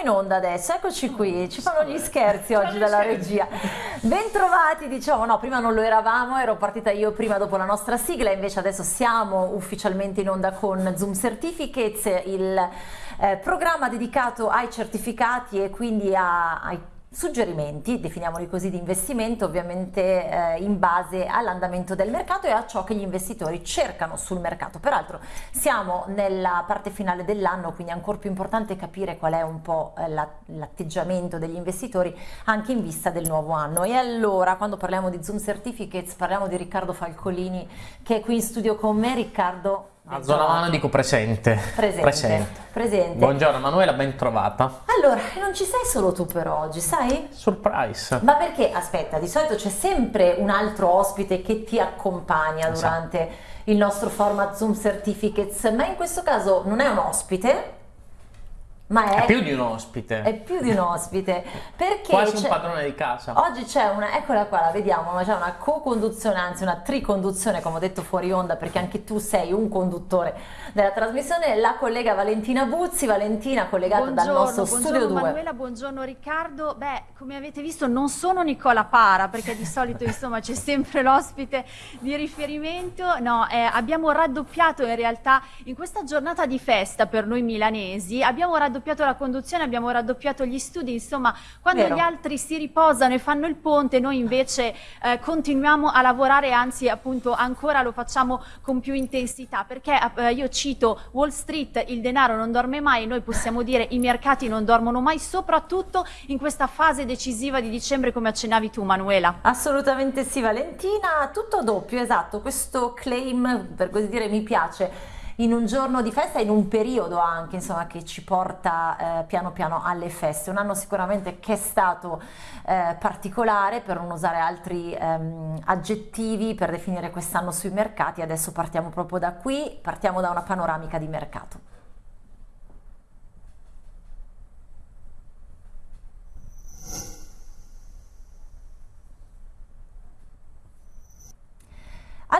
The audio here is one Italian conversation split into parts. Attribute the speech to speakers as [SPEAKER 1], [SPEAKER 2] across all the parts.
[SPEAKER 1] in onda adesso, eccoci qui, ci fanno gli scherzi oggi dalla regia. Bentrovati, diciamo, no, prima non lo eravamo, ero partita io prima dopo la nostra sigla, invece adesso siamo ufficialmente in onda con Zoom Certificates, il eh, programma dedicato ai certificati e quindi a, ai suggerimenti, definiamoli così, di investimento ovviamente eh, in base all'andamento del mercato e a ciò che gli investitori cercano sul mercato. Peraltro siamo nella parte finale dell'anno, quindi è ancora più importante capire qual è un po' eh, l'atteggiamento degli investitori anche in vista del nuovo anno. E allora, quando parliamo di Zoom Certificates, parliamo di Riccardo Falcolini che è qui in studio con me. Riccardo,
[SPEAKER 2] a zona mano dico presente.
[SPEAKER 1] Presente. presente. presente.
[SPEAKER 2] Buongiorno Manuela, ben trovata.
[SPEAKER 1] Allora, non ci sei solo tu per oggi, sai?
[SPEAKER 2] Surprise.
[SPEAKER 1] Ma perché, aspetta, di solito c'è sempre un altro ospite che ti accompagna esatto. durante il nostro format Zoom Certificates, ma in questo caso non è un ospite,
[SPEAKER 2] ma è, è, più di un ospite.
[SPEAKER 1] È più di un ospite. Perché
[SPEAKER 2] Quasi un padrone di casa.
[SPEAKER 1] Oggi c'è una, eccola qua, la vediamo, c'è una co-conduzione, anzi una triconduzione, come ho detto fuori onda, perché anche tu sei un conduttore della trasmissione, la collega Valentina Buzzi. Valentina, collegata
[SPEAKER 3] buongiorno,
[SPEAKER 1] dal nostro Studio 2.
[SPEAKER 3] Manuela, buongiorno Riccardo. Beh, come avete visto non sono Nicola Para, perché di solito insomma c'è sempre l'ospite di riferimento. No, eh, abbiamo raddoppiato in realtà in questa giornata di festa per noi milanesi, abbiamo raddoppiato raddoppiato la conduzione, abbiamo raddoppiato gli studi, insomma quando Vero. gli altri si riposano e fanno il ponte noi invece eh, continuiamo a lavorare, anzi appunto ancora lo facciamo con più intensità perché eh, io cito Wall Street, il denaro non dorme mai, noi possiamo dire i mercati non dormono mai, soprattutto in questa fase decisiva di dicembre come accennavi tu Manuela.
[SPEAKER 1] Assolutamente sì Valentina, tutto doppio, esatto, questo claim per così dire mi piace in un giorno di festa, in un periodo anche insomma, che ci porta eh, piano piano alle feste. Un anno sicuramente che è stato eh, particolare per non usare altri ehm, aggettivi per definire quest'anno sui mercati. Adesso partiamo proprio da qui, partiamo da una panoramica di mercato.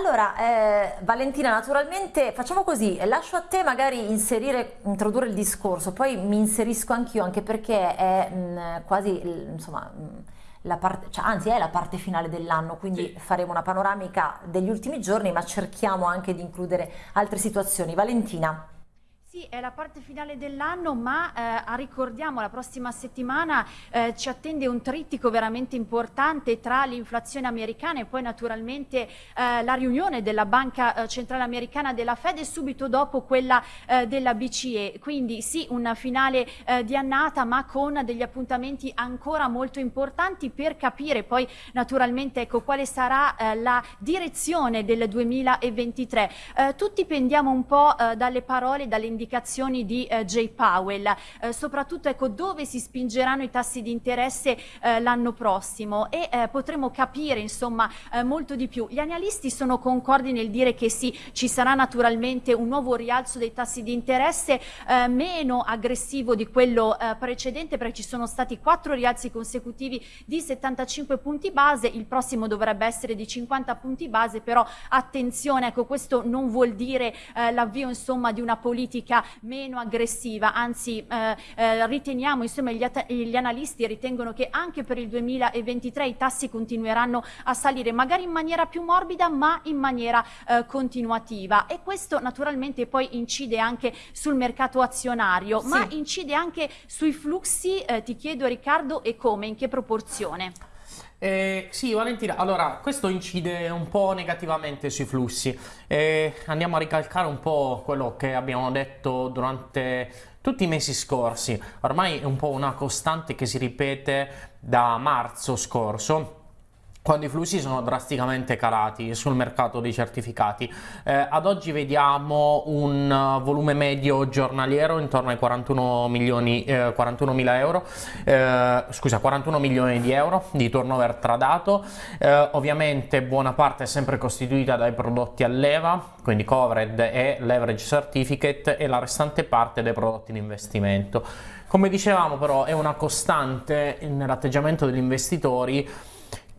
[SPEAKER 1] Allora, eh, Valentina, naturalmente facciamo così, lascio a te magari inserire, introdurre il discorso, poi mi inserisco anch'io, anche perché è mh, mm, quasi, insomma, mh, mm, la parte, cioè, anzi è la parte finale dell'anno, quindi sì. faremo una panoramica degli ultimi giorni, ma cerchiamo anche di includere altre situazioni. Valentina.
[SPEAKER 3] Sì, è la parte finale dell'anno, ma eh, ricordiamo la prossima settimana eh, ci attende un trittico veramente importante tra l'inflazione americana e poi naturalmente eh, la riunione della Banca eh, Centrale Americana della Fed e subito dopo quella eh, della BCE. Quindi sì, una finale eh, di annata ma con degli appuntamenti ancora molto importanti per capire poi naturalmente ecco, quale sarà la direzione del 2023. tutti pendiamo un po' dalle parole, dalle indicazioni indicazioni di eh, Jay Powell, eh, soprattutto ecco, dove si spingeranno i tassi di interesse eh, l'anno prossimo? E eh, potremo capire insomma eh, molto di più. Gli analisti sono concordi nel dire che sì, ci sarà naturalmente un nuovo rialzo dei tassi di interesse eh, meno aggressivo di quello precedente perché ci sono stati quattro rialzi consecutivi di 75 punti base, il prossimo dovrebbe essere di 50 punti base, però attenzione, ecco, questo non vuol dire l'avvio insomma di una politica politica meno aggressiva, anzi eh, eh, riteniamo, insomma gli, gli, analisti ritengono che anche per il 2023 i tassi continueranno a salire, magari in maniera più morbida ma in maniera eh, continuativa e questo naturalmente poi incide anche sul mercato azionario, sì. ma incide anche sui flussi, eh, ti chiedo Riccardo, e come, in che proporzione?
[SPEAKER 2] Eh, sì, Valentina, allora questo incide un po' negativamente sui flussi. Eh, andiamo a ricalcare un po' quello che abbiamo detto durante tutti i mesi scorsi. Ormai è un po' una costante che si ripete da marzo scorso quando i flussi sono drasticamente calati sul mercato dei certificati. Eh, ad oggi vediamo un volume medio giornaliero intorno ai 41 milioni, eh, 41 mila euro, eh, scusa, 41 milioni di euro di turnover tradato. Eh, ovviamente buona parte è sempre costituita dai prodotti a leva, quindi covered e leverage certificate e la restante parte dai prodotti di investimento. Come dicevamo però è una costante nell'atteggiamento degli investitori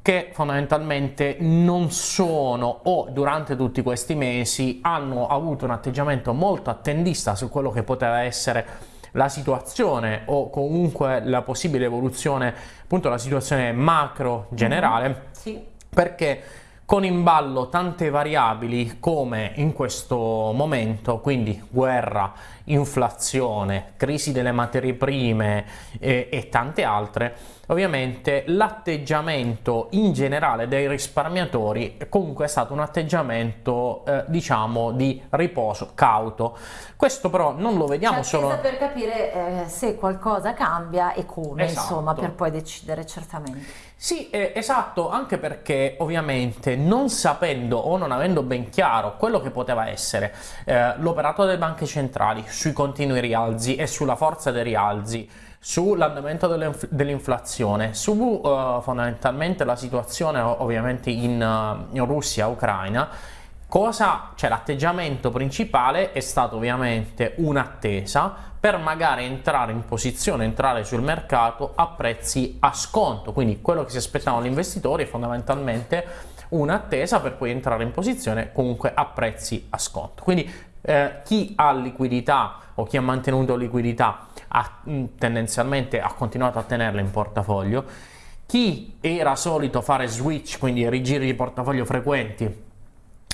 [SPEAKER 2] che fondamentalmente non sono o durante tutti questi mesi hanno avuto un atteggiamento molto attendista su quello che poteva essere la situazione o comunque la possibile evoluzione, appunto la situazione macro generale, mm-hmm.
[SPEAKER 1] sì.
[SPEAKER 2] perché con in ballo tante variabili come in questo momento, quindi guerra, inflazione, crisi delle materie prime e, e tante altre, ovviamente l'atteggiamento in generale dei risparmiatori comunque è stato un atteggiamento eh, diciamo di riposo cauto questo però non lo vediamo
[SPEAKER 1] cioè,
[SPEAKER 2] solo
[SPEAKER 1] per capire eh, se qualcosa cambia e come esatto. insomma per poi decidere certamente
[SPEAKER 2] sì, eh, esatto, anche perché ovviamente non sapendo o non avendo ben chiaro quello che poteva essere eh, l'operato delle banche centrali sui continui rialzi e sulla forza dei rialzi, sull'andamento dell'inflazione, su uh, fondamentalmente la situazione ovviamente in, uh, in Russia, Ucraina, cosa, cioè l'atteggiamento principale è stato ovviamente un'attesa per magari entrare in posizione, entrare sul mercato a prezzi a sconto, quindi quello che si aspettavano gli investitori è fondamentalmente un'attesa per poi entrare in posizione comunque a prezzi a sconto. Quindi eh, chi ha liquidità o chi ha mantenuto liquidità ha, mm, tendenzialmente ha continuato a tenerla in portafoglio. Chi era solito fare switch, quindi rigiri di portafoglio frequenti,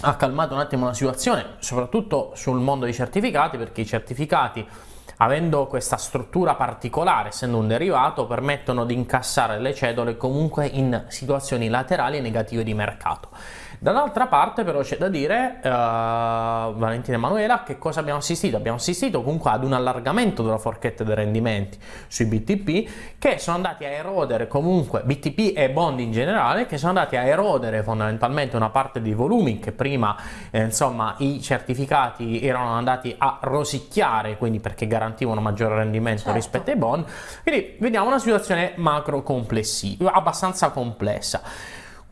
[SPEAKER 2] ha calmato un attimo la situazione, soprattutto sul mondo dei certificati, perché i certificati, avendo questa struttura particolare, essendo un derivato, permettono di incassare le cedole comunque in situazioni laterali negative di mercato. Dall'altra parte però c'è da dire, uh, Valentina Emanuela, che cosa abbiamo assistito? Abbiamo assistito comunque ad un allargamento della forchetta dei rendimenti sui BTP che sono andati a erodere comunque, BTP e bond in generale, che sono andati a erodere fondamentalmente una parte dei volumi che prima eh, insomma i certificati erano andati a rosicchiare, quindi perché garantivano maggiore rendimento certo. rispetto ai bond. Quindi vediamo una situazione macro complessiva, abbastanza complessa.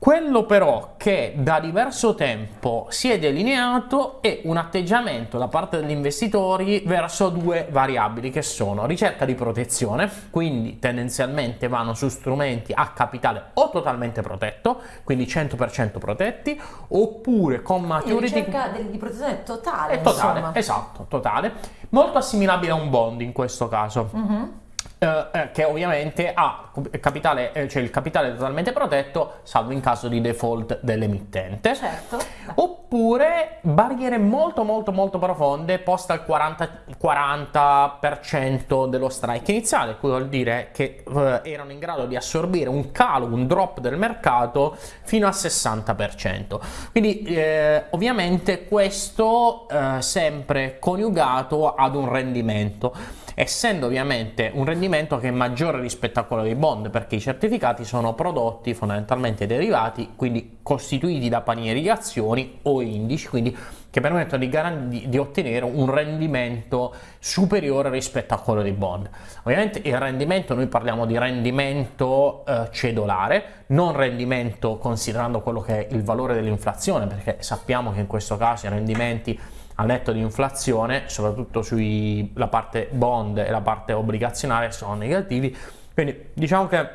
[SPEAKER 2] Quello però che da diverso tempo si è delineato è un atteggiamento da parte degli investitori verso due variabili che sono ricerca di protezione, quindi tendenzialmente vanno su strumenti a capitale o totalmente protetto, quindi 100% protetti, oppure con maturity...
[SPEAKER 1] ricerca di protezione totale,
[SPEAKER 2] totale
[SPEAKER 1] insomma.
[SPEAKER 2] Esatto, totale. Molto assimilabile a un bond in questo caso. Mm-hmm eh, eh, che ovviamente ha capitale, eh, cioè il capitale totalmente protetto, salvo in caso di default dell'emittente.
[SPEAKER 1] Certo.
[SPEAKER 2] Oppure barriere molto molto molto profonde poste al 40%, 40% dello strike iniziale, cui vuol dire che eh, erano in grado di assorbire un calo, un drop del mercato fino al 60%. Quindi eh, ovviamente questo eh, sempre coniugato ad un rendimento essendo ovviamente un rendimento che è maggiore rispetto a quello dei bond perché i certificati sono prodotti fondamentalmente derivati quindi costituiti da panieri di azioni o indici quindi che permettono di, di, ottenere un rendimento superiore rispetto a quello dei bond. Ovviamente il rendimento, noi parliamo di rendimento eh, cedolare, non rendimento considerando quello che è il valore dell'inflazione, perché sappiamo che in questo caso i rendimenti a netto di inflazione, soprattutto sulla parte bond e la parte obbligazionaria sono negativi, quindi diciamo che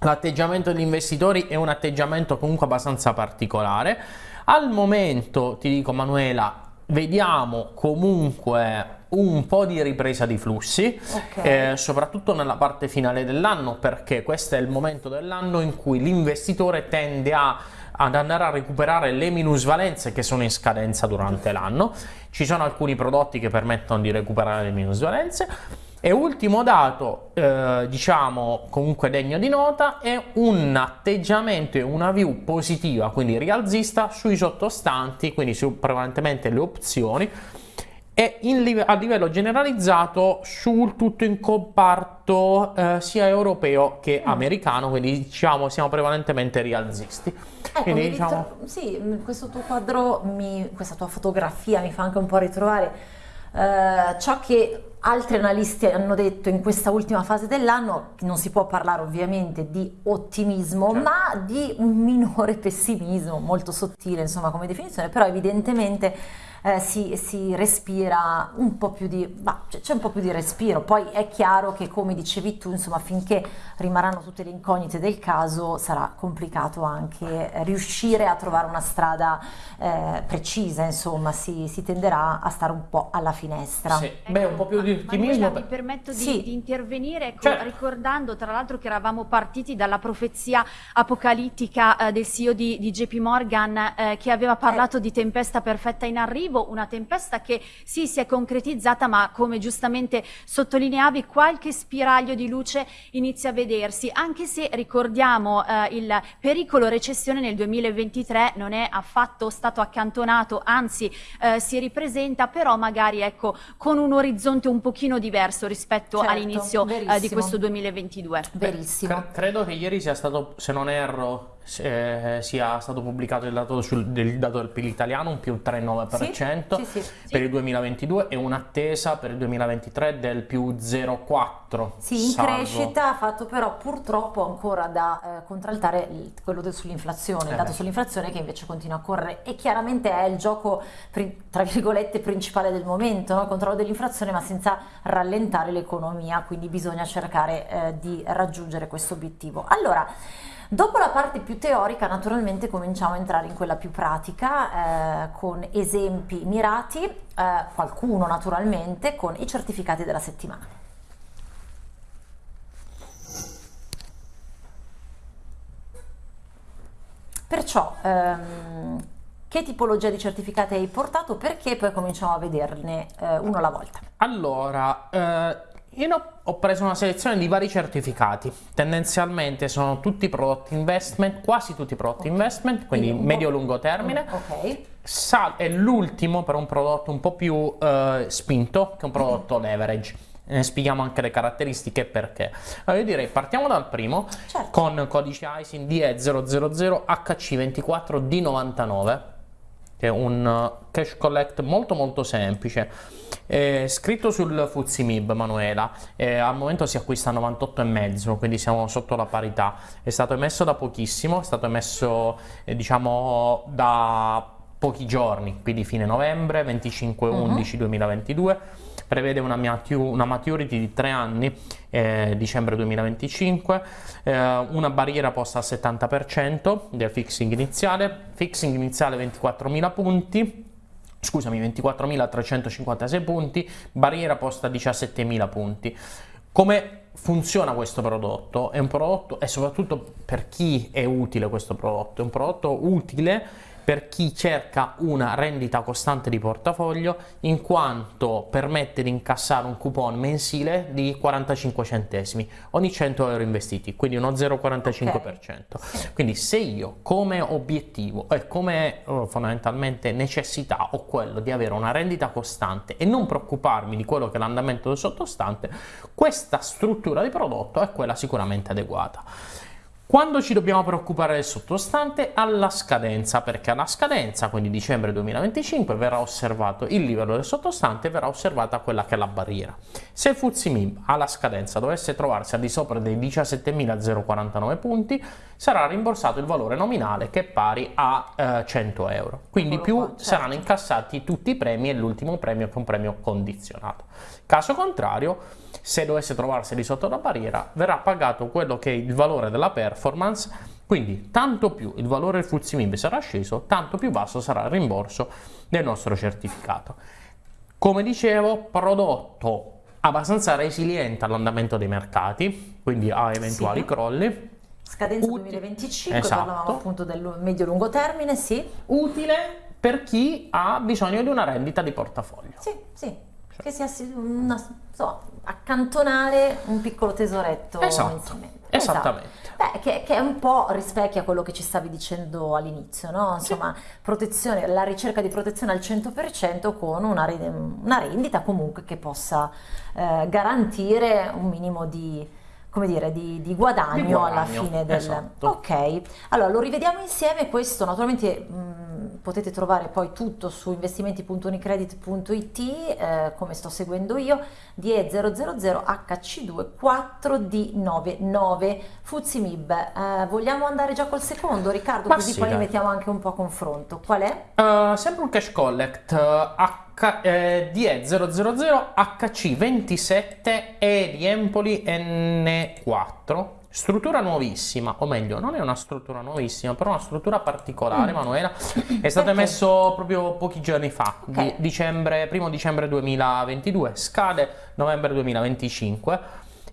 [SPEAKER 2] l'atteggiamento degli investitori è un atteggiamento comunque abbastanza particolare. Al momento, ti dico Manuela, vediamo comunque un po' di ripresa di flussi, okay. eh, soprattutto nella parte finale dell'anno, perché questo è il momento dell'anno in cui l'investitore tende a ad andare a recuperare le minusvalenze che sono in scadenza durante l'anno. Ci sono alcuni prodotti che permettono di recuperare le minusvalenze. E ultimo dato, eh, diciamo comunque degno di nota, è un atteggiamento e una view positiva, quindi rialzista, sui sottostanti, quindi su prevalentemente le opzioni, e in, a livello generalizzato sul tutto in comparto eh, sia europeo che mm. americano, quindi diciamo siamo prevalentemente rialzisti.
[SPEAKER 1] Ecco, quindi, diciamo... sì, mm, questo tuo quadro, mi, questa tua fotografia mi fa anche un po' ritrovare eh, ciò che altri analisti hanno detto in questa ultima fase dell'anno, non si può parlare ovviamente di ottimismo, certo. ma di un minore pessimismo, molto sottile insomma come definizione, però evidentemente eh, si, si, respira un po' più di, c'è un po' più di respiro. Poi è chiaro che come dicevi tu, insomma, finché rimarranno tutte le incognite del caso sarà complicato anche riuscire a trovare una strada eh, precisa, insomma, si, si, tenderà a stare un po' alla finestra.
[SPEAKER 2] Sì. Beh, un po' più di ottimismo.
[SPEAKER 3] Mi permetto di, sì. di intervenire ecco, certo. ricordando tra l'altro che eravamo partiti dalla profezia apocalittica eh, del CEO di, di JP Morgan eh, che aveva parlato eh. di tempesta perfetta in arrivo, una tempesta che sì si è concretizzata ma come giustamente sottolineavi qualche spiraglio di luce inizia a vedersi, anche se ricordiamo eh, il pericolo recessione nel 2023 non è affatto stato accantonato, anzi eh, si ripresenta però magari ecco con un orizzonte un pochino diverso rispetto certo, all'inizio eh, di questo 2022.
[SPEAKER 1] Verissimo.
[SPEAKER 2] Beh, credo che ieri sia stato, se non erro, eh, sia stato pubblicato il dato, sul, del, dato del PIL italiano, un più 3,9% sì, sì, sì, per il 2022 e un'attesa per il 2023 del più 0,4%.
[SPEAKER 1] Sì, in salvo. crescita ha fatto però purtroppo ancora da eh, contraltare il, quello sull'inflazione, il eh dato beh. sull'inflazione che invece continua a correre e chiaramente è il gioco tra virgolette principale del momento, no? il controllo dell'inflazione ma senza rallentare l'economia, quindi bisogna cercare eh, di raggiungere questo obiettivo. Allora, Dopo la parte più teorica naturalmente cominciamo a entrare in quella più pratica eh, con esempi mirati, eh, qualcuno naturalmente con i certificati della settimana. Perciò ehm, che tipologia di certificati hai portato? Perché poi cominciamo a vederne eh, uno alla volta.
[SPEAKER 2] Allora, eh, io ho preso una selezione di vari certificati, tendenzialmente sono tutti prodotti investment, quasi tutti prodotti investment, quindi medio-lungo termine.
[SPEAKER 1] Ok.
[SPEAKER 2] Sal è l'ultimo per un prodotto un po' più eh, spinto, che è un prodotto leverage. Ne spieghiamo anche le caratteristiche e perché. Allora io direi partiamo dal primo certo. con codice ISIN DE000HC24D99 che è un uh, cash collect molto molto semplice. È scritto sul Fuzimib Manuela. Eh, al momento si acquista a 98,5 quindi siamo sotto la parità. È stato emesso da pochissimo è stato emesso eh, diciamo da pochi giorni quindi fine novembre 25 11 uh-huh. 2022 prevede una, maturity di 3 anni, eh, dicembre 2025, eh, una barriera posta al 70% del fixing iniziale, fixing iniziale 24.000 punti, scusami 24.356 punti, barriera posta a 17.000 punti. Come funziona questo prodotto? È un prodotto, e soprattutto per chi è utile questo prodotto, è un prodotto utile per chi cerca una rendita costante di portafoglio in quanto permette di incassare un coupon mensile di 45 centesimi ogni 100 euro investiti, quindi uno 0,45%. Okay. Quindi se io come obiettivo e come oh, fondamentalmente necessità ho quello di avere una rendita costante e non preoccuparmi di quello che è l'andamento del sottostante, questa struttura di prodotto è quella sicuramente adeguata. Quando ci dobbiamo preoccupare del sottostante? Alla scadenza, perché alla scadenza, quindi dicembre 2025, verrà osservato il livello del sottostante e verrà osservata quella che è la barriera. Se il FTSE alla scadenza dovesse trovarsi al di sopra dei 17.049 punti, sarà rimborsato il valore nominale che è pari a eh, 100 euro. Quindi più certo. saranno incassati tutti i premi e l'ultimo premio che è un premio condizionato. Caso contrario, se dovesse trovarsi di sotto la barriera, verrà pagato quello che è il valore della performance, quindi tanto più il valore del FTSE sarà sceso, tanto più basso sarà il rimborso del nostro certificato. Come dicevo, prodotto abbastanza resiliente all'andamento dei mercati, quindi a eventuali sì. crolli.
[SPEAKER 1] Scadenza Uti- 2025, esatto. parlavamo appunto del medio-lungo termine, sì.
[SPEAKER 2] Utile per chi ha bisogno di una rendita di portafoglio.
[SPEAKER 1] Sì, sì. Che sia una, so, accantonare un piccolo tesoretto
[SPEAKER 2] esatto. Esattamente.
[SPEAKER 1] Esatto. Beh, che, che, un po' rispecchia quello che ci stavi dicendo all'inizio, no? Insomma, sì. protezione, la ricerca di protezione al 100% con una, una rendita comunque che possa eh, garantire un minimo di, come dire, di, di, guadagno, di guadagno alla fine del...
[SPEAKER 2] Esatto.
[SPEAKER 1] Ok, allora lo rivediamo insieme, questo naturalmente... Mh, potete trovare poi tutto su investimenti.unicredit.it eh, come sto seguendo io DE000 HC2 4D99 Fuzimib eh, vogliamo andare già col secondo Riccardo
[SPEAKER 2] Ma
[SPEAKER 1] così
[SPEAKER 2] sì,
[SPEAKER 1] poi
[SPEAKER 2] dai.
[SPEAKER 1] li mettiamo anche un po' a confronto qual è?
[SPEAKER 2] Uh, sempre un cash collect uh, Eh, DE000 HC27 e di Empoli N4 struttura nuovissima o meglio non è una struttura nuovissima però una struttura particolare Manuela. È stato emesso proprio pochi giorni fa
[SPEAKER 1] Ok.
[SPEAKER 2] di dicembre, primo dicembre 2022 scade novembre 2025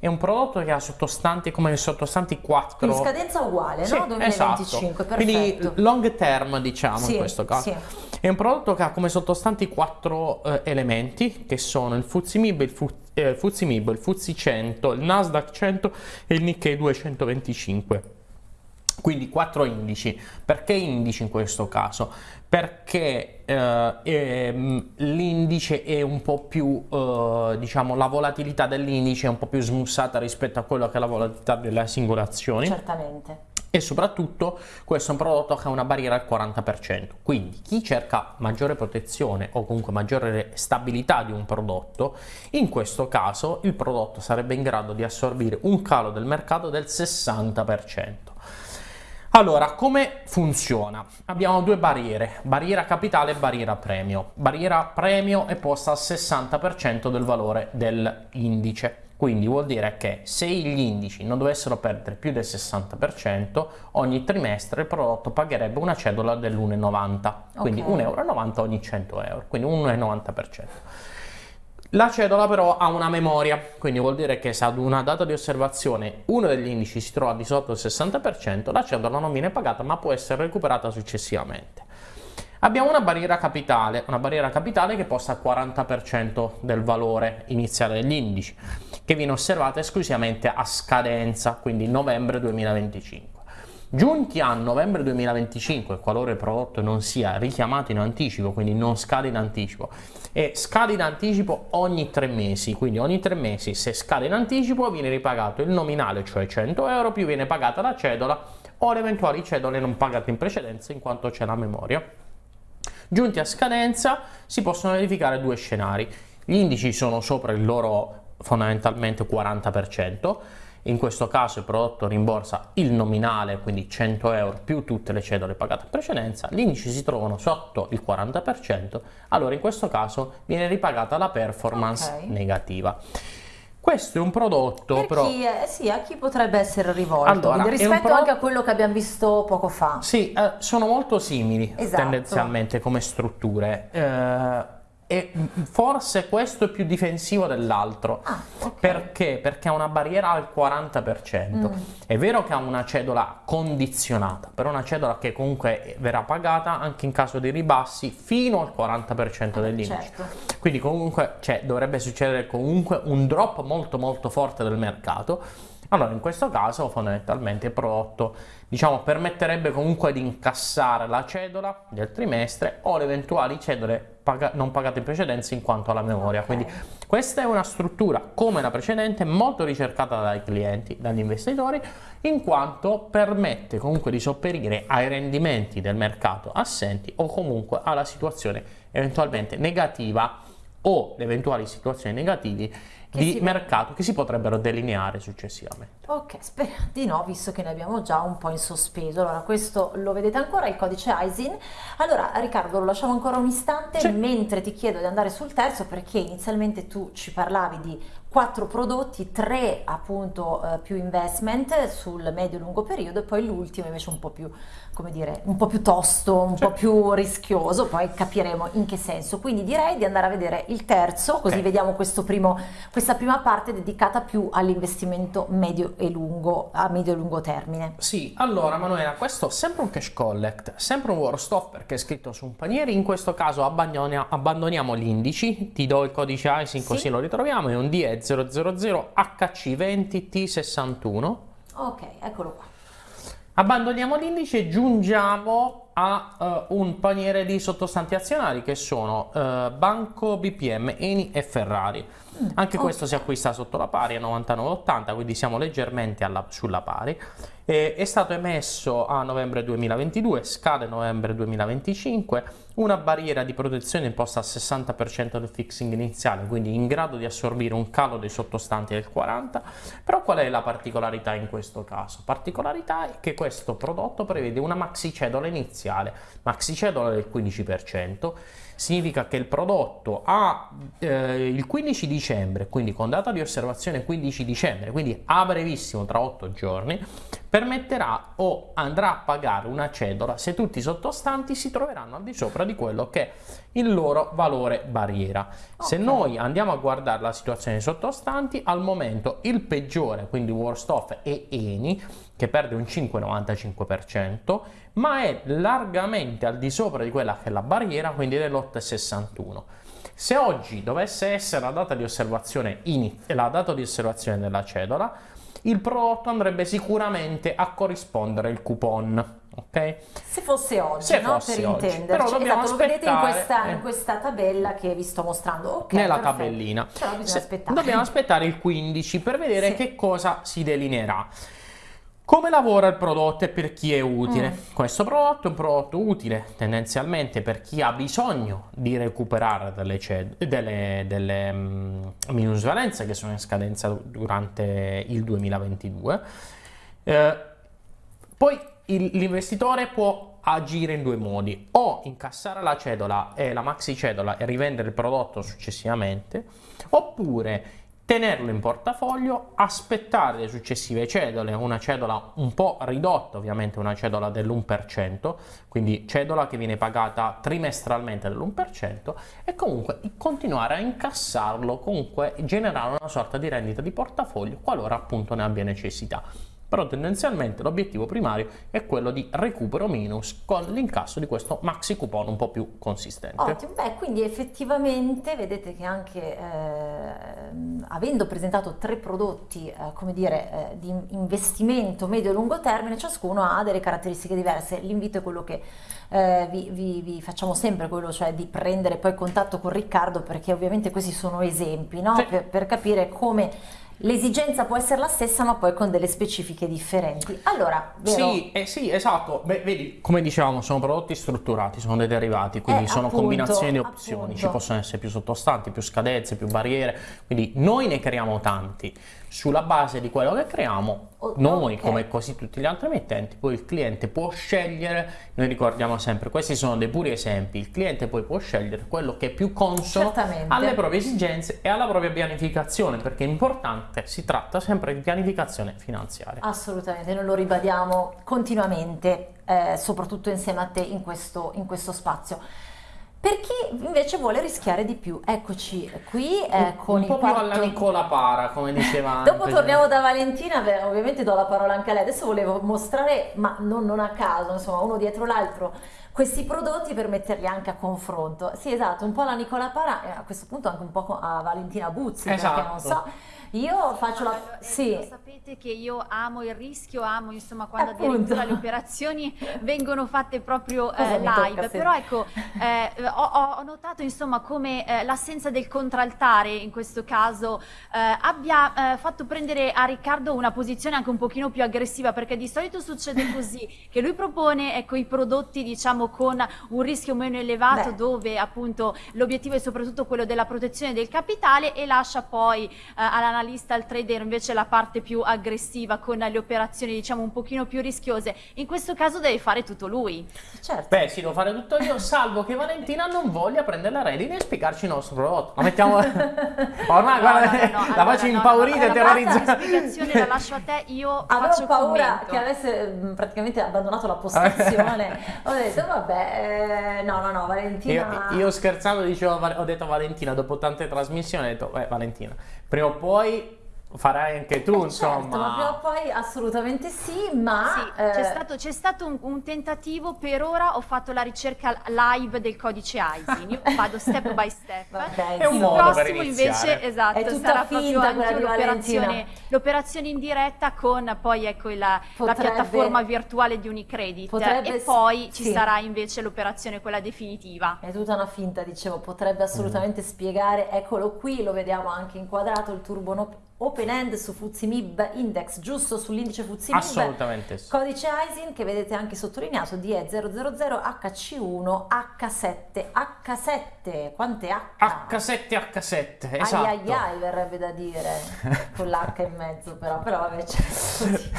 [SPEAKER 2] è un prodotto che ha sottostanti come sottostanti 4
[SPEAKER 1] Quindi scadenza uguale
[SPEAKER 2] Sì,
[SPEAKER 1] no? 2025
[SPEAKER 2] esatto. Quindi long term diciamo
[SPEAKER 1] Sì,
[SPEAKER 2] in questo caso.
[SPEAKER 1] sì.
[SPEAKER 2] È un prodotto che ha come sottostanti quattro eh, elementi che sono il FTSE MIB, il, Fu- eh, il FTSE MIB, il FTSE 100, il Nasdaq 100 e il Nikkei 225. Quindi quattro indici. Perché indici in questo caso? Perché eh, ehm, l'indice è un po' più, eh, diciamo, la volatilità dell'indice è un po' più smussata rispetto a quello che è la volatilità delle singole azioni.
[SPEAKER 1] Certamente.
[SPEAKER 2] E soprattutto questo è un prodotto che ha una barriera al 40%, quindi chi cerca maggiore protezione o comunque maggiore stabilità di un prodotto, in questo caso il prodotto sarebbe in grado di assorbire un calo del mercato del 60%. Allora, come funziona? Abbiamo due barriere, barriera capitale e barriera premio. Barriera premio è posta al 60% del valore dell'indice, quindi vuol dire che se gli indici non dovessero perdere più del 60%, ogni trimestre il prodotto pagherebbe una cedola dell'1,90, quindi
[SPEAKER 1] Ok.
[SPEAKER 2] 1,90 euro ogni 100 euro, quindi 1,90%. La cedola però ha una memoria, quindi vuol dire che se ad una data di osservazione uno degli indici si trova di sotto il 60%, la cedola non viene pagata ma può essere recuperata successivamente. Abbiamo una barriera capitale, una barriera capitale che posta al 40% del valore iniziale degli indici, che viene osservata esclusivamente a scadenza, quindi novembre 2025. Giunti a novembre 2025, qualora il prodotto non sia richiamato in anticipo, quindi non scade in anticipo, e scade in anticipo ogni tre mesi, quindi ogni tre mesi se scade in anticipo viene ripagato il nominale, cioè 100 euro, più viene pagata la cedola o le eventuali cedole non pagate in precedenza in quanto c'è la memoria. Giunti a scadenza si possono verificare due scenari. Gli indici sono sopra il loro fondamentalmente 40%, in questo caso il prodotto rimborsa il nominale, quindi 100 euro più tutte le cedole pagate in precedenza, gli indici si trovano sotto il 40%, allora in questo caso viene ripagata la performance
[SPEAKER 1] Ok.
[SPEAKER 2] negativa. Questo è un prodotto
[SPEAKER 1] per
[SPEAKER 2] però...
[SPEAKER 1] chi, eh, sì, a chi potrebbe essere rivolto
[SPEAKER 2] Allora,
[SPEAKER 1] rispetto
[SPEAKER 2] pro-
[SPEAKER 1] anche a quello che abbiamo visto poco fa
[SPEAKER 2] Sì, eh, sono molto simili
[SPEAKER 1] Esatto.
[SPEAKER 2] tendenzialmente come strutture. eh, e forse questo è più difensivo dell'altro.
[SPEAKER 1] Ah, ok.
[SPEAKER 2] Perché? Perché ha una barriera al 40%.
[SPEAKER 1] Mm.
[SPEAKER 2] È vero che ha una cedola condizionata, però una cedola che comunque verrà pagata anche in caso di ribassi fino al 40% dell'indice.
[SPEAKER 1] certo.
[SPEAKER 2] Quindi comunque cioè, dovrebbe succedere comunque un drop molto molto forte del mercato. Allora in questo caso fondamentalmente il prodotto diciamo permetterebbe comunque di incassare la cedola del trimestre o le eventuali cedole paga- non pagate in precedenza in quanto alla memoria. Quindi questa è una struttura come la precedente molto ricercata dai clienti, dagli investitori, in quanto permette comunque di sopperire ai rendimenti del mercato assenti o comunque alla situazione eventualmente negativa o le eventuali situazioni negativi
[SPEAKER 1] Che
[SPEAKER 2] di mercato che si potrebbero delineare successivamente.
[SPEAKER 1] Ok, speriamo di no, visto che ne abbiamo già un po' in sospeso. Allora, questo lo vedete ancora, il codice ISIN. Allora, Riccardo, lo lasciamo ancora un istante
[SPEAKER 2] Sì.
[SPEAKER 1] mentre ti chiedo di andare sul terzo, perché inizialmente tu ci parlavi di quattro prodotti, tre appunto eh, più investment sul medio-lungo periodo e poi l'ultimo invece un po' più, come dire, un po' più tosto, un
[SPEAKER 2] Sì.
[SPEAKER 1] po' più rischioso, poi capiremo in che senso. Quindi direi di andare a vedere il terzo, così
[SPEAKER 2] Ok.
[SPEAKER 1] vediamo primo, questa prima parte dedicata più all'investimento medio e lungo, a medio e lungo termine.
[SPEAKER 2] Sì, allora Manuela, questo è sempre un cash collect, sempre un worst off perché è scritto su un paniere, in questo caso abbandonia- abbandoniamo gli indici, ti do il codice ISIN
[SPEAKER 1] Sì.
[SPEAKER 2] così lo ritroviamo, è un DE000 HC20T61.
[SPEAKER 1] Ok, eccolo qua.
[SPEAKER 2] Abbandoniamo l'indice e giungiamo a eh, un paniere di sottostanti azionari che sono eh, Banco, BPM, Eni e Ferrari. Mm, Anche okay. questo si acquista sotto la pari a 99,80, quindi siamo leggermente alla, sulla pari. E, è stato emesso a novembre 2022, scade novembre 2025, una barriera di protezione imposta al 60% del fixing iniziale, quindi in grado di assorbire un calo dei sottostanti del 40%. Però qual è la particolarità in questo caso? Particolarità è che questo prodotto prevede una maxi cedola iniziale, maxi cedola del 15%, significa che il prodotto ha eh, il 15 dicembre, quindi con data di osservazione 15 dicembre, quindi a brevissimo tra 8 giorni, permetterà o andrà a pagare una cedola se tutti i sottostanti si troveranno al di sopra di quello che il loro valore barriera. Okay. Se noi andiamo a guardare la situazione sottostanti, al momento il peggiore, quindi worst off, è Eni, che perde un 5,95%, ma è largamente al di sopra di quella che è la barriera, quindi dell'8,61%. Se oggi dovesse essere la data di osservazione, in, la data di osservazione della cedola, il prodotto andrebbe sicuramente a corrispondere il coupon. Ok?
[SPEAKER 1] Se fosse oggi, Se no? fosse per oggi. intenderci. Però dobbiamo esatto, lo vedete in questa, in questa, tabella che vi sto mostrando. Okay,
[SPEAKER 2] Nella perfetto. tabellina.
[SPEAKER 1] Però bisogna aspettare.
[SPEAKER 2] Dobbiamo aspettare il 15 per vedere sì. che cosa si delineerà. Come lavora il prodotto e per chi è utile? Mm. Questo prodotto è un prodotto utile tendenzialmente per chi ha bisogno di recuperare delle, delle, delle um, minusvalenze che sono in scadenza durante il 2022. Eh, poi l'investitore può agire in due modi, o incassare la cedola e la maxi cedola e rivendere il prodotto successivamente, oppure tenerlo in portafoglio, aspettare le successive cedole, una cedola un po' ridotta ovviamente, una cedola dell'1%, quindi cedola che viene pagata trimestralmente dell'1% e comunque continuare a incassarlo, comunque generare una sorta di rendita di portafoglio qualora appunto ne abbia necessità però tendenzialmente l'obiettivo primario è quello di recupero minus con l'incasso di questo maxi coupon un po' più consistente.
[SPEAKER 1] Ottimo, beh quindi effettivamente vedete che anche eh, avendo presentato tre prodotti eh, come dire eh, di investimento medio-lungo termine ciascuno ha delle caratteristiche diverse, l'invito è quello che eh, vi, vi, vi, facciamo sempre quello, cioè di prendere poi contatto con Riccardo perché ovviamente questi sono esempi no? sì. per, per capire come L'esigenza può essere la stessa, ma poi con delle specifiche differenti. Allora,
[SPEAKER 2] vero? Sì, eh, sì esatto. Beh, vedi, come dicevamo, sono prodotti strutturati, sono dei derivati, quindi eh, sono appunto, combinazioni di opzioni. Appunto. Ci possono essere più sottostanti, più scadenze, più barriere. Quindi noi ne creiamo tanti sulla base di quello che creiamo, noi okay. come quasi tutti gli altri emittenti, poi il cliente può scegliere, noi ricordiamo sempre, questi sono dei puri esempi, il cliente poi può scegliere quello che è più consono Certamente. alle proprie esigenze e alla propria pianificazione, perché è importante, si tratta sempre di pianificazione finanziaria.
[SPEAKER 1] Assolutamente, noi lo ribadiamo continuamente, eh, soprattutto insieme a te in questo, in questo spazio. Per chi invece vuole rischiare di più, eccoci qui eh, con
[SPEAKER 2] un po' più alla Nicola Para, come diceva
[SPEAKER 1] Dopo torniamo da Valentina, beh, ovviamente do la parola anche a lei. Adesso volevo mostrare, ma non, non a caso, insomma, uno dietro l'altro, questi prodotti per metterli anche a confronto. Sì, esatto, un po' la Nicola Para e a questo punto anche un po' a Valentina Buzzi, esatto. perché non so io faccio la...
[SPEAKER 3] Sì. Lo sapete che io amo il rischio, amo insomma quando Appunto. addirittura le operazioni vengono fatte proprio eh, live, tocca, però ecco eh, ho, ho, notato insomma come eh, l'assenza del contraltare in questo caso eh, abbia eh, fatto prendere a Riccardo una posizione anche un pochino più aggressiva perché di solito succede così, che lui propone ecco, i prodotti diciamo con un rischio meno elevato Beh. dove appunto l'obiettivo è soprattutto quello della protezione del capitale e lascia poi eh, all'analisi l'analista, il trader invece la parte più aggressiva con le operazioni diciamo un pochino più rischiose. In questo caso deve fare tutto lui.
[SPEAKER 2] Certo. Beh, sì, devo fare tutto io, salvo che Valentina non voglia prendere la redine e spiegarci il nostro prodotto. La mettiamo... Ormai, no, guarda, no, no, la allora, faccio impaurire, no, terrorizzare.
[SPEAKER 3] La spiegazione la lascio a te, io
[SPEAKER 1] Avevo
[SPEAKER 3] faccio
[SPEAKER 1] paura
[SPEAKER 3] commento.
[SPEAKER 1] che avesse mm, praticamente abbandonato la postazione. ho detto, vabbè, eh, no, no, no, Valentina...
[SPEAKER 2] Io, io scherzando dicevo, ho detto Valentina, dopo tante trasmissioni, ho detto, eh, Valentina, prima o poi farai anche tu,
[SPEAKER 1] Eh,
[SPEAKER 2] insomma.
[SPEAKER 1] Certo, ma prima o poi assolutamente sì, ma...
[SPEAKER 3] Sì,
[SPEAKER 1] eh,
[SPEAKER 3] c'è stato, c'è stato un, un tentativo, per ora ho fatto la ricerca live del codice ISIN, io vado step by step.
[SPEAKER 1] Vabbè,
[SPEAKER 2] È un
[SPEAKER 3] Il
[SPEAKER 2] modo per
[SPEAKER 3] prossimo
[SPEAKER 2] iniziare.
[SPEAKER 3] invece esatto,
[SPEAKER 1] È tutta
[SPEAKER 3] sarà
[SPEAKER 1] finta
[SPEAKER 3] proprio anche l'operazione, l'operazione in diretta con poi ecco la, la
[SPEAKER 1] Potrebbe-
[SPEAKER 3] piattaforma virtuale di Unicredit
[SPEAKER 1] Potrebbe
[SPEAKER 3] e poi ci
[SPEAKER 1] sì.
[SPEAKER 3] sarà invece l'operazione quella definitiva.
[SPEAKER 1] È tutta una finta, dicevo, potrebbe assolutamente spiegare, eccolo qui, lo vediamo anche inquadrato, il turbo open end su Mib Index, giusto sull'indice Mib.
[SPEAKER 2] Assolutamente sì.
[SPEAKER 1] Codice ISIN che vedete anche sottolineato DE000HC1 H7 H7 quante H?
[SPEAKER 2] H7 H7, esatto.
[SPEAKER 1] Ai ai ai verrebbe da dire con l'H in mezzo però, però vabbè c'è.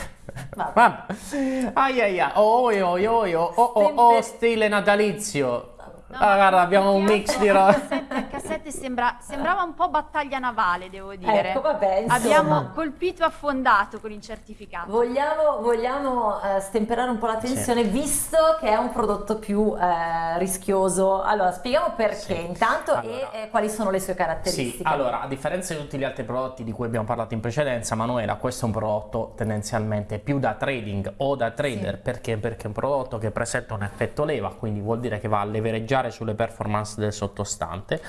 [SPEAKER 1] Vabbè.
[SPEAKER 2] Vabbè. Ai ai ai, oh oi oi oi, oh oh oh, oh, stile natalizio.
[SPEAKER 3] No,
[SPEAKER 2] Ah, guarda, abbiamo un mix di roba.
[SPEAKER 3] H7, H7 sembra, sembrava un po' battaglia navale, devo dire.
[SPEAKER 1] Ecco, vabbè.
[SPEAKER 3] Abbiamo colpito e affondato con il certificato.
[SPEAKER 1] Vogliamo, vogliamo, eh, stemperare un po' la tensione visto che è un prodotto più eh, rischioso. Allora, spieghiamo perché
[SPEAKER 2] Sì.
[SPEAKER 1] intanto
[SPEAKER 2] Allora.
[SPEAKER 1] e eh, quali sono le sue caratteristiche.
[SPEAKER 2] Sì, allora, a differenza di tutti gli altri prodotti di cui abbiamo parlato in precedenza, Manuela, questo è un prodotto tendenzialmente più da trading o da trader,
[SPEAKER 1] Sì.
[SPEAKER 2] perché? Perché è un prodotto che presenta un effetto leva, quindi vuol dire che va a levereggiare sulle performance del sottostante,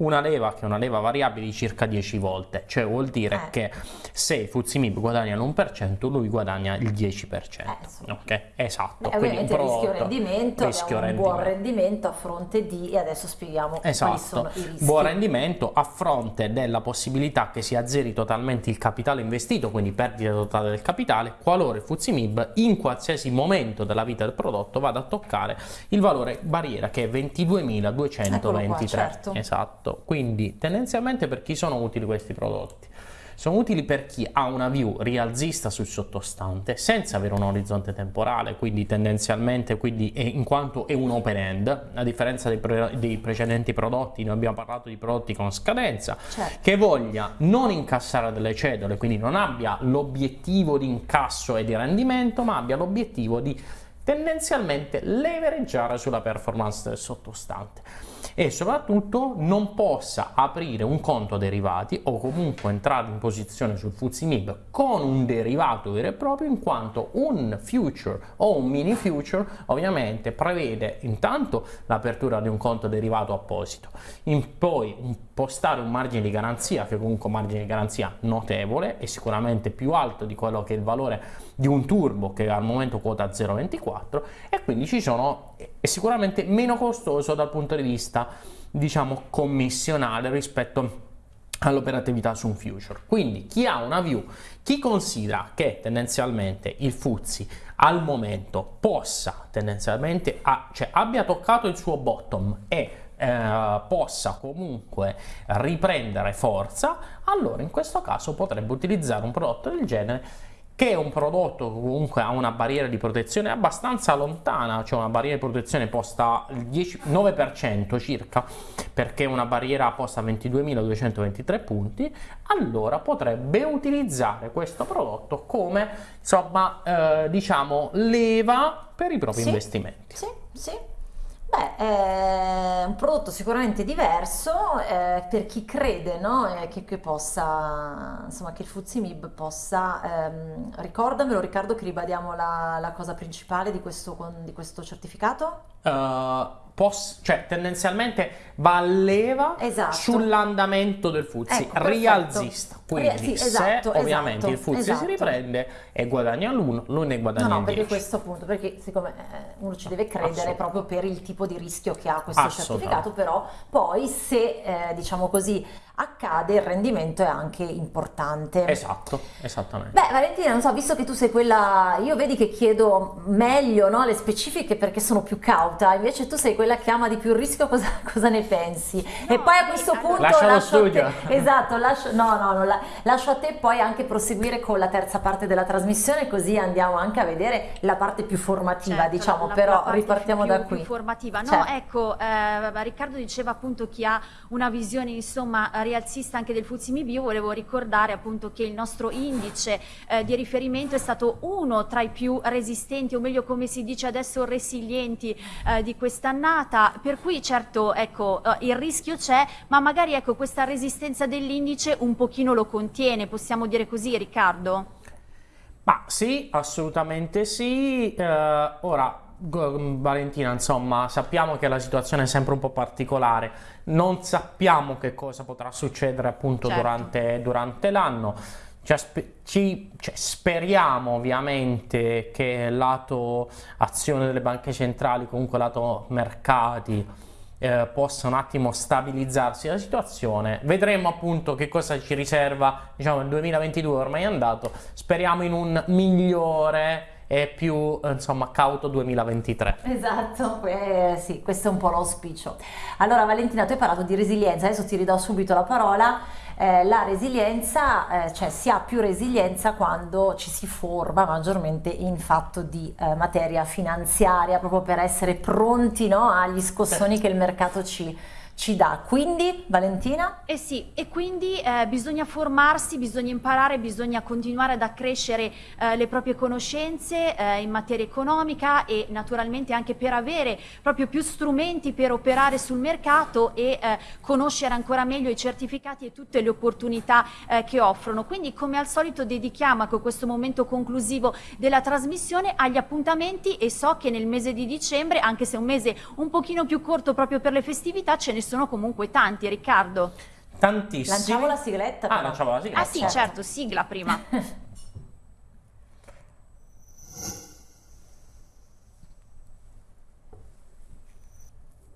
[SPEAKER 2] una leva che è una leva variabile di circa 10 volte, cioè vuol dire
[SPEAKER 1] Eh.
[SPEAKER 2] che se i Fuzzy Mib guadagna l'1%, lui guadagna il 10%.
[SPEAKER 1] Eh,
[SPEAKER 2] ok, esatto.
[SPEAKER 1] Beh,
[SPEAKER 2] quindi un
[SPEAKER 1] ovviamente rischio rendimento,
[SPEAKER 2] rischio
[SPEAKER 1] un buon
[SPEAKER 2] rendimento.
[SPEAKER 1] rendimento a fronte di, e adesso spieghiamo quali
[SPEAKER 2] Esatto,
[SPEAKER 1] sono i rischi.
[SPEAKER 2] buon rendimento a fronte della possibilità che si azzeri totalmente il capitale investito, quindi perdita totale del capitale, qualora il Fuzzy Mib in qualsiasi momento della vita del prodotto vada a toccare il valore barriera che è 22.223.
[SPEAKER 1] Eccolo qua, certo.
[SPEAKER 2] Esatto, quindi tendenzialmente per chi sono utili questi prodotti? Sono utili per chi ha una view rialzista sul sottostante senza avere un orizzonte temporale, quindi tendenzialmente, quindi è- in quanto è un open end, a differenza dei, pre- dei precedenti prodotti, noi abbiamo parlato di prodotti con scadenza,
[SPEAKER 1] Certo.
[SPEAKER 2] che voglia non incassare delle cedole, quindi non abbia l'obiettivo di incasso e di rendimento, ma abbia l'obiettivo di tendenzialmente levereggiare sulla performance del sottostante e soprattutto non possa aprire un conto derivati o comunque entrare in posizione sul Fuzzy Mib con un derivato vero e proprio in quanto un future o un mini future ovviamente prevede intanto l'apertura di un conto derivato apposito. In poi impostare un margine di garanzia che comunque un margine di garanzia notevole e sicuramente più alto di quello che è il valore di un turbo che al momento quota 0,24 e quindi ci sono è sicuramente meno costoso dal punto di vista diciamo commissionale rispetto all'operatività su un future. Quindi chi ha una view, chi considera che tendenzialmente il Fuzzi al momento possa tendenzialmente, a- cioè abbia toccato il suo bottom e eh, possa comunque riprendere forza, allora in questo caso potrebbe utilizzare un prodotto del genere che è un prodotto che comunque ha una barriera di protezione abbastanza lontana, cioè una barriera di protezione posta il 10 9% circa, perché una barriera posta a 22.223 punti, allora potrebbe utilizzare questo prodotto come, insomma, eh, diciamo, leva per i propri
[SPEAKER 1] Sì.
[SPEAKER 2] investimenti.
[SPEAKER 1] Sì, sì. Beh, è un prodotto sicuramente diverso eh, per chi crede no? Eh, che, che possa, insomma, che il Fuzzy Mib possa, ehm, ricordamelo Riccardo che ribadiamo la, la cosa principale di questo, con- di questo certificato?
[SPEAKER 2] Eh, poss- cioè tendenzialmente va a leva
[SPEAKER 1] Esatto.
[SPEAKER 2] sull'andamento del Fuzzi,
[SPEAKER 1] Ecco,
[SPEAKER 2] rialzista. Quindi
[SPEAKER 1] sì, esatto,
[SPEAKER 2] se ovviamente
[SPEAKER 1] esatto,
[SPEAKER 2] il Fuzzi
[SPEAKER 1] esatto.
[SPEAKER 2] si riprende e guadagna l'uno, lui ne
[SPEAKER 1] No,
[SPEAKER 2] guadagna
[SPEAKER 1] no,
[SPEAKER 2] il
[SPEAKER 1] perché
[SPEAKER 2] 10.
[SPEAKER 1] questo appunto, perché siccome eh, uno ci deve credere proprio per il tipo di rischio che ha questo certificato, però poi se eh, diciamo così accade il rendimento è anche importante.
[SPEAKER 2] Esatto, esattamente.
[SPEAKER 1] Beh, Valentina, non so, visto che tu sei quella, io vedi che chiedo meglio no, le specifiche perché sono più cauta, invece tu sei quella che ama di più il rischio, cosa, cosa ne pensi? e
[SPEAKER 3] No,
[SPEAKER 1] poi a questo
[SPEAKER 3] allora-
[SPEAKER 1] punto
[SPEAKER 2] Lascia lo
[SPEAKER 1] lascio a
[SPEAKER 2] studio.
[SPEAKER 1] te, esatto, lascio, no, no, no, la- lascio a te poi anche proseguire con la terza parte della trasmissione, così andiamo anche a vedere la parte più formativa,
[SPEAKER 3] Certo,
[SPEAKER 1] diciamo,
[SPEAKER 3] la- la
[SPEAKER 1] però
[SPEAKER 3] parte
[SPEAKER 1] ripartiamo
[SPEAKER 3] più-
[SPEAKER 1] da
[SPEAKER 3] più
[SPEAKER 1] qui.
[SPEAKER 3] formativa. No,
[SPEAKER 1] Certo.
[SPEAKER 3] ecco, eh, Riccardo diceva appunto chi ha una visione insomma rialzista anche del Fuzimi Bio, volevo ricordare appunto che il nostro indice eh, di riferimento è stato uno tra i più resistenti, o meglio come si dice adesso resilienti eh, di quest'annata, per cui certo ecco, eh, il rischio c'è, ma magari ecco, questa resistenza dell'indice un pochino lo contiene, possiamo dire così Riccardo?
[SPEAKER 2] Ma sì, assolutamente sì. Eh, ora, Valentina, insomma, sappiamo che la situazione è sempre un po' particolare, non sappiamo che cosa potrà succedere appunto certo. durante, durante l'anno. Ci, ci, cioè, speriamo ovviamente che lato azione delle banche centrali, comunque lato mercati, eh, possa un attimo stabilizzarsi la situazione. Vedremo appunto che cosa ci riserva, diciamo, il 2022 ormai è andato. Speriamo in un migliore e più insomma cauto 2023.
[SPEAKER 1] Esatto, eh, sì, questo è un po' l'auspicio. Allora Valentina, tu hai parlato di resilienza, adesso ti ridò subito la parola eh, la resilienza, eh, cioè si ha più resilienza quando ci si forma maggiormente in fatto di eh, materia finanziaria, proprio per essere pronti no, agli scossoni certo. che il mercato ci, ci dà. Quindi, Valentina?
[SPEAKER 3] Eh sì, e quindi eh, bisogna formarsi, bisogna imparare, bisogna continuare ad accrescere eh, le proprie conoscenze eh, in materia economica e naturalmente anche per avere proprio più strumenti per operare sul mercato e eh, conoscere ancora meglio i certificati e tutte le opportunità eh, che offrono. Quindi, come al solito, dedichiamo ecco, questo momento conclusivo della trasmissione agli appuntamenti e so che nel mese di dicembre, anche se è un mese un pochino più corto proprio per le festività, ce ne sono sono comunque tanti, Riccardo.
[SPEAKER 2] Tantissimi.
[SPEAKER 1] Lanciamo la sigletta.
[SPEAKER 2] Ah, lanciamo la sigletta.
[SPEAKER 3] Ah sì, certo, certo sigla prima.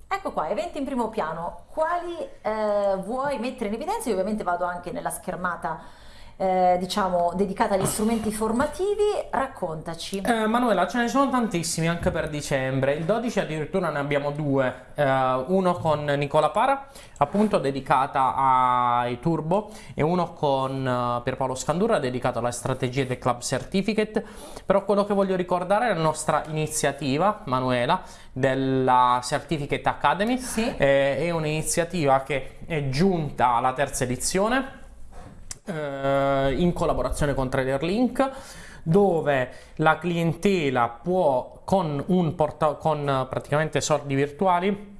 [SPEAKER 1] Ecco qua, eventi in primo piano. Quali eh, vuoi mettere in evidenza? Io ovviamente vado anche nella schermata eh, diciamo dedicata agli strumenti formativi, raccontaci.
[SPEAKER 2] Eh, Manuela, ce ne sono tantissimi anche per dicembre, il 12 addirittura ne abbiamo due, eh, uno con Nicola Para, appunto dedicata ai turbo e uno con uh, Pierpaolo Scandura dedicato alle strategie del Club Certificate, però quello che voglio ricordare è la nostra iniziativa, Manuela, della Certificate Academy,
[SPEAKER 1] sì.
[SPEAKER 2] Eh, è un'iniziativa che è giunta alla terza edizione eh, in collaborazione con TraderLink dove la clientela può con, un porta, con praticamente soldi virtuali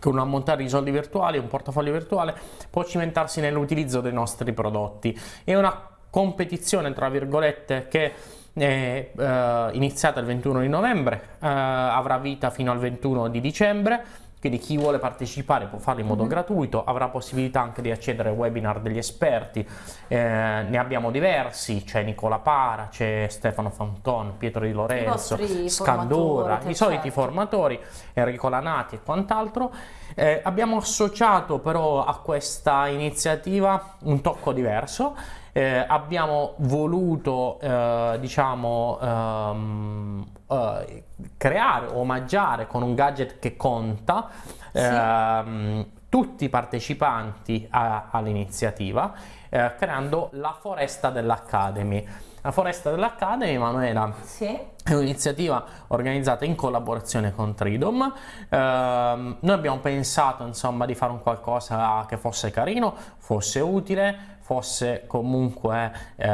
[SPEAKER 2] con un ammontare di soldi virtuali, un portafoglio virtuale, può cimentarsi nell'utilizzo dei nostri prodotti. È una competizione, tra virgolette, che è eh, iniziata il 21 di novembre, eh, avrà vita fino al 21 di dicembre quindi chi vuole partecipare può farlo in modo mm-hmm. gratuito, avrà possibilità anche di accedere ai webinar degli esperti, eh, ne abbiamo diversi, c'è Nicola Para, c'è Stefano Fanton, Pietro Di Lorenzo, Scandura, i soliti certo. formatori, Enrico Lanati e quant'altro. Eh, abbiamo associato però a questa iniziativa un tocco diverso, eh, abbiamo voluto eh, diciamo um, uh, creare, omaggiare con un gadget che conta sì. ehm, tutti i partecipanti all'iniziativa eh, creando la foresta dell'Academy. La foresta dell'Academy, Manuela,
[SPEAKER 1] sì.
[SPEAKER 2] è un'iniziativa organizzata in collaborazione con Tridom. Eh, noi abbiamo pensato insomma di fare un qualcosa che fosse carino, fosse utile, fosse comunque eh,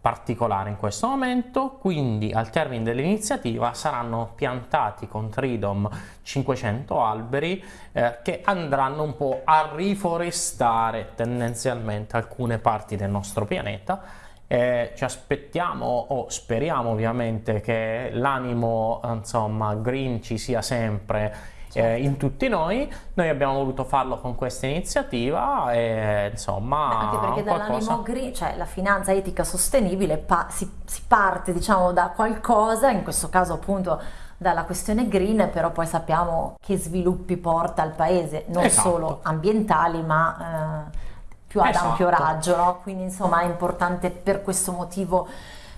[SPEAKER 2] particolare in questo momento, quindi al termine dell'iniziativa saranno piantati con Tridom 500 alberi eh, che andranno un po' a riforestare tendenzialmente alcune parti del nostro pianeta. Eh, ci aspettiamo o speriamo ovviamente che l'animo insomma green ci sia sempre eh, in tutti noi. Noi abbiamo voluto farlo con questa iniziativa e insomma...
[SPEAKER 1] Beh, anche perché dall'animo green, cioè la finanza etica sostenibile, pa- si, si parte diciamo da qualcosa, in questo caso appunto dalla questione green, però poi sappiamo che sviluppi porta al paese, non esatto. solo ambientali, ma eh, più ad esatto. ampio raggio, no? quindi insomma è importante per questo motivo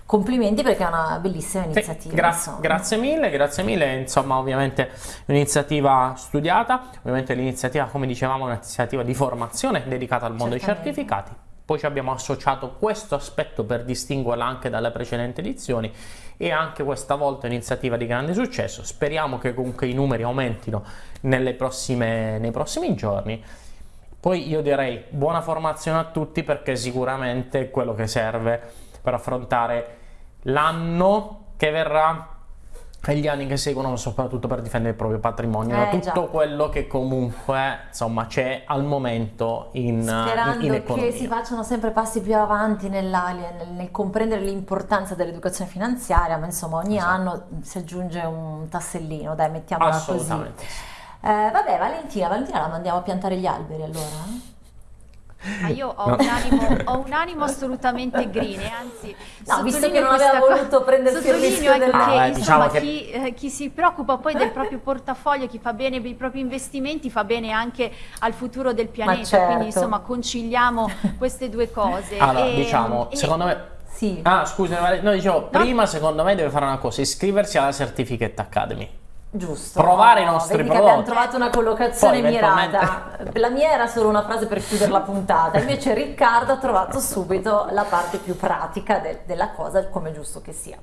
[SPEAKER 1] complimenti perché è una bellissima iniziativa. Sì,
[SPEAKER 2] gra- grazie mille, grazie mille, insomma ovviamente un'iniziativa studiata, ovviamente l'iniziativa come dicevamo è un'iniziativa di formazione dedicata al mondo dei certificati, poi ci abbiamo associato questo aspetto per distinguerla anche dalle precedenti edizioni e anche questa volta un'iniziativa di grande successo, speriamo che comunque i numeri aumentino prossime, nei prossimi giorni. Poi io direi buona formazione a tutti perché sicuramente è quello che serve per affrontare l'anno che verrà e gli anni che seguono soprattutto per difendere il proprio patrimonio,
[SPEAKER 1] Eh,
[SPEAKER 2] tutto
[SPEAKER 1] già.
[SPEAKER 2] quello che comunque insomma c'è al momento in,
[SPEAKER 1] Sperando
[SPEAKER 2] in, in economia.
[SPEAKER 1] che si facciano sempre passi più avanti nella- nel, nel comprendere l'importanza dell'educazione finanziaria, ma insomma ogni
[SPEAKER 2] Esatto.
[SPEAKER 1] anno si aggiunge un tassellino, dai, mettiamola così.
[SPEAKER 2] Assolutamente.
[SPEAKER 1] Eh, vabbè, Valentina, Valentina la mandiamo a piantare gli alberi allora?
[SPEAKER 3] Ah, io ho,
[SPEAKER 2] No.
[SPEAKER 3] un animo, ho un animo assolutamente green e anzi
[SPEAKER 1] No, visto che non aveva voluto prendersi il
[SPEAKER 3] sottolineo
[SPEAKER 1] rischio del-
[SPEAKER 3] che
[SPEAKER 2] Ah, beh,
[SPEAKER 3] insomma,
[SPEAKER 2] diciamo che-
[SPEAKER 3] chi, eh, chi si preoccupa poi del proprio portafoglio, chi fa bene per i propri investimenti fa bene anche al futuro del pianeta,
[SPEAKER 1] certo.
[SPEAKER 3] quindi insomma conciliamo queste due cose.
[SPEAKER 2] Allora,
[SPEAKER 3] E-
[SPEAKER 2] diciamo,
[SPEAKER 3] e-
[SPEAKER 2] secondo me
[SPEAKER 1] Sì.
[SPEAKER 2] Ah, scusa, no, dicevo, prima secondo me deve fare una cosa, iscriversi alla Certificate Academy.
[SPEAKER 1] Giusto.
[SPEAKER 2] Provare i
[SPEAKER 1] No,
[SPEAKER 2] nostri
[SPEAKER 1] vedi che abbiamo
[SPEAKER 2] prodotti.
[SPEAKER 1] trovato una collocazione
[SPEAKER 2] Poi,
[SPEAKER 1] mirata. La mia era solo una frase per chiudere la puntata, invece Riccardo ha trovato subito la parte più pratica de- della cosa, come è giusto che sia.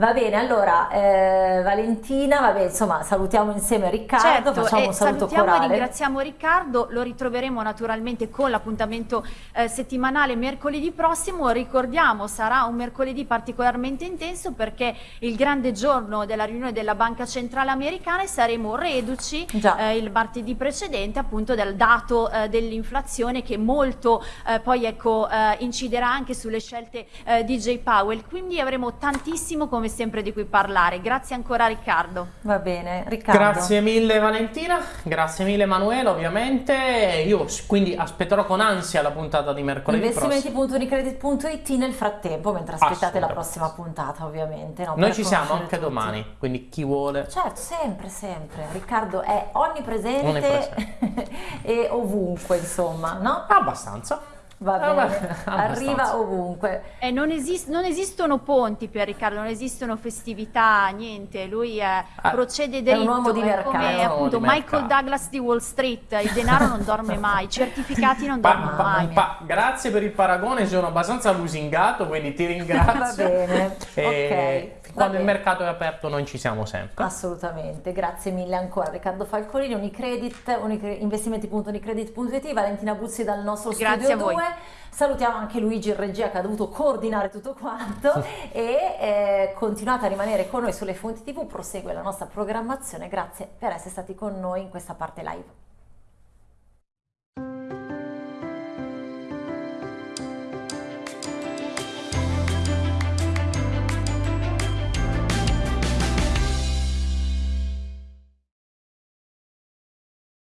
[SPEAKER 1] Va bene, allora eh, Valentina, vabbè, insomma, salutiamo insieme Riccardo,
[SPEAKER 3] Certo,
[SPEAKER 1] facciamo
[SPEAKER 3] e
[SPEAKER 1] un saluto
[SPEAKER 3] salutiamo e
[SPEAKER 1] corale.
[SPEAKER 3] ringraziamo Riccardo, lo ritroveremo naturalmente con l'appuntamento eh, settimanale mercoledì prossimo, ricordiamo sarà un mercoledì particolarmente intenso perché il grande giorno della riunione della Banca Centrale Americana e saremo reduci eh, il martedì precedente appunto del dato eh, dell'inflazione che molto eh, poi ecco eh, inciderà anche sulle scelte di J. Powell, quindi avremo tantissimo come sempre di cui parlare. Grazie ancora Riccardo.
[SPEAKER 1] Va bene, Riccardo.
[SPEAKER 2] Grazie mille Valentina, grazie mille Emanuele ovviamente, io quindi aspetterò con ansia la puntata di mercoledì prossimo.
[SPEAKER 1] Investimenti.unicredit.it nel frattempo, mentre aspettate la prossima puntata, ovviamente. no,
[SPEAKER 2] Noi ci siamo anche
[SPEAKER 1] tutti.
[SPEAKER 2] domani, quindi chi vuole...
[SPEAKER 1] Certo, sempre, sempre. Riccardo è onnipresente,
[SPEAKER 2] Onnipresente.
[SPEAKER 1] e ovunque, insomma, no?
[SPEAKER 2] Abbastanza.
[SPEAKER 1] Va
[SPEAKER 2] ah,
[SPEAKER 1] bene,
[SPEAKER 2] ah,
[SPEAKER 1] arriva ovunque.
[SPEAKER 3] Eh, non, esist non, esistono ponti per Riccardo, non esistono festività, niente, lui è, ah,
[SPEAKER 1] procede
[SPEAKER 3] dritto.
[SPEAKER 1] È un uomo di mercato.
[SPEAKER 3] Come appunto Michael
[SPEAKER 2] mercato.
[SPEAKER 3] Douglas di Wall Street, il denaro non dorme mai, i certificati non
[SPEAKER 2] pa
[SPEAKER 3] dormono mai.
[SPEAKER 2] grazie per il paragone, sono abbastanza lusingato, quindi ti ringrazio.
[SPEAKER 1] Va bene,
[SPEAKER 2] e...
[SPEAKER 1] ok
[SPEAKER 2] quando il mercato è aperto noi ci siamo sempre.
[SPEAKER 1] Assolutamente, grazie mille ancora Riccardo Falcolini, Unicredit, unicredit investimenti.unicredit.it, Valentina Buzzi dal nostro
[SPEAKER 3] grazie
[SPEAKER 1] studio 2 canale. Salutiamo anche Luigi in regia che ha dovuto coordinare tutto quanto e eh, continuate a rimanere con noi sulle fonti tv, prosegue la nostra programmazione, grazie per essere stati con noi in questa parte live.